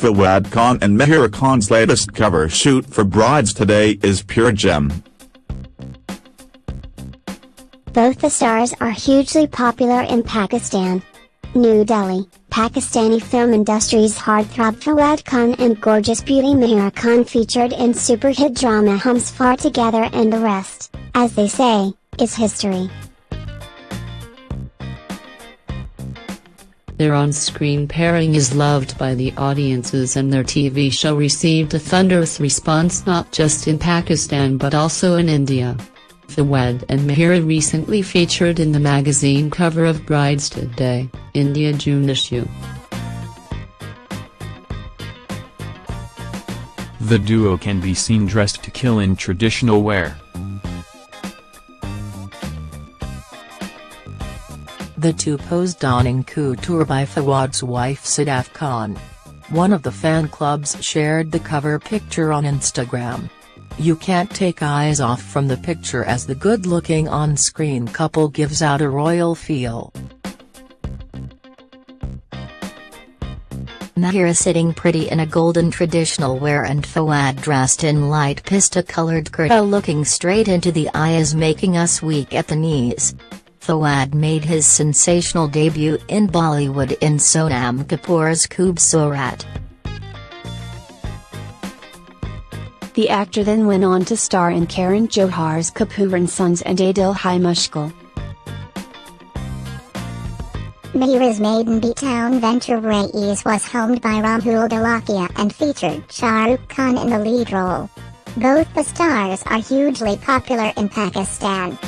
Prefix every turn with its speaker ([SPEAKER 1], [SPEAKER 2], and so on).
[SPEAKER 1] Fawad Khan and Mahira Khan's latest cover shoot for Brides Today is pure gem.
[SPEAKER 2] Both the stars are hugely popular in Pakistan. New Delhi, Pakistani film industry's heartthrob Fawad Khan and gorgeous beauty Mahira Khan featured in super hit drama Humsafar Together and the rest, as they say, is history.
[SPEAKER 3] Their on-screen pairing is loved by the audiences and their TV show received a thunderous response not just in Pakistan but also in India. Fawad and Mahira recently featured in the magazine cover of Brides Today, India June issue.
[SPEAKER 4] The duo can be seen dressed to kill in traditional wear.
[SPEAKER 5] The two posed donning couture by Fawad's wife Sadaf Khan. One of the fan clubs shared the cover picture on Instagram. You can't take eyes off from the picture as the good-looking on-screen couple gives out a royal feel.
[SPEAKER 6] Mahira sitting pretty in a golden traditional wear and Fawad dressed in light pista-colored kurta looking straight into the eyes making us weak at the knees. Fawad made his sensational debut in Bollywood in Sonam Kapoor's Khoobsurat.
[SPEAKER 7] The actor then went on to star in Karan Johar's Kapoor and Sons and Ae Dil Hai Mushkil.
[SPEAKER 2] Mahira's maiden B-Town venture Raees was helmed by Rahul Dholakia and featured Shah Rukh Khan in the lead role. Both the stars are hugely popular in Pakistan.